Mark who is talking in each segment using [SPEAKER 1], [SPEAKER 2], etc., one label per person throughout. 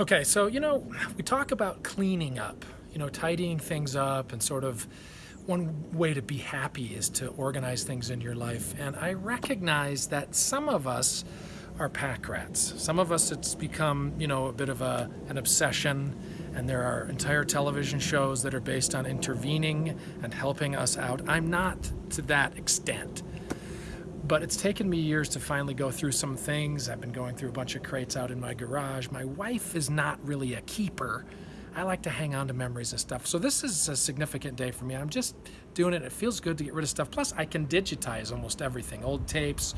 [SPEAKER 1] Okay, so, you know, we talk about cleaning up, you know, tidying things up and sort of one way to be happy is to organize things in your life. And I recognize that some of us are pack rats. Some of us, it's become, you know, a bit of a, an obsession. And there are entire television shows that are based on intervening and helping us out. I'm not to that extent. But it's taken me years to finally go through some things. I've been going through a bunch of crates out in my garage. My wife is not really a keeper. I like to hang on to memories and stuff. So this is a significant day for me. I'm just doing it. It feels good to get rid of stuff. Plus, I can digitize almost everything. Old tapes,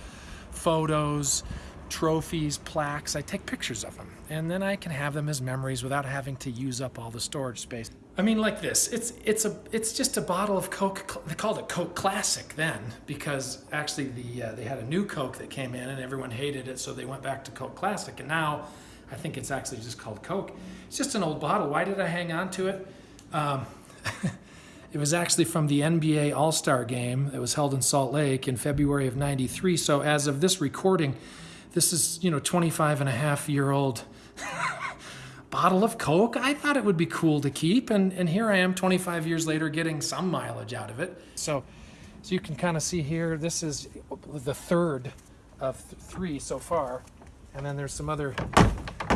[SPEAKER 1] photos, trophies, plaques. I take pictures of them. And then I can have them as memories without having to use up all the storage space. I mean, like this. It's it's a it's just a bottle of Coke. They called it Coke Classic then because actually the uh, they had a new Coke that came in and everyone hated it, so they went back to Coke Classic. And now I think it's actually just called Coke. It's just an old bottle. Why did I hang on to it? Um, it was actually from the NBA All-Star game that was held in Salt Lake in February of 93. So as of this recording, this is, you know, 25 and a half year old bottle of Coke. I thought it would be cool to keep. And, and here I am 25 years later getting some mileage out of it. So, so you can kind of see here, this is the third of th three so far. And then there's some other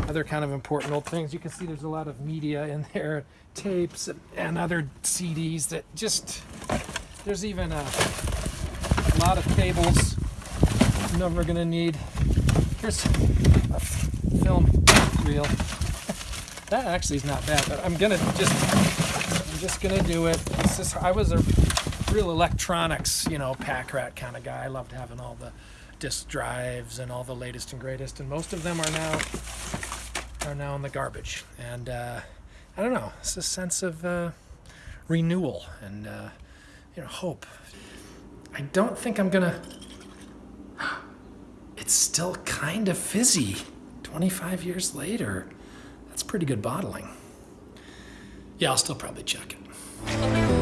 [SPEAKER 1] other kind of important old things. You can see there's a lot of media in there, tapes and, and other CDs that just, there's even a, a lot of cables never gonna need. Here's a film reel. that actually is not bad, but I'm gonna just, I'm just gonna do it. I was a real electronics, you know, pack rat kind of guy. I loved having all the disk drives and all the latest and greatest, and most of them are now are now in the garbage. And uh, I don't know, it's a sense of uh, renewal and uh, you know hope. I don't think I'm gonna. It's still kind of fizzy. 25 years later. That's pretty good bottling. Yeah, I'll still probably check it.